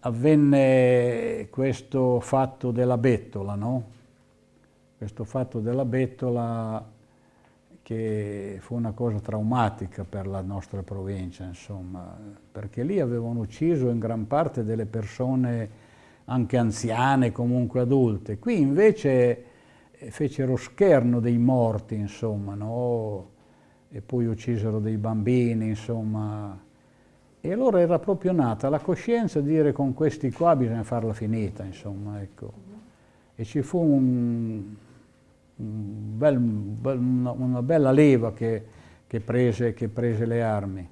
avvenne questo fatto della bettola, no? Questo fatto della bettola che fu una cosa traumatica per la nostra provincia, insomma, perché lì avevano ucciso in gran parte delle persone anche anziane, comunque adulte. Qui invece eh, fecero scherno dei morti, insomma, no? e poi uccisero dei bambini, insomma. E allora era proprio nata la coscienza di dire con questi qua bisogna farla finita, insomma, ecco. E ci fu un, un bel, una, bella leva che, che, prese, che prese le armi.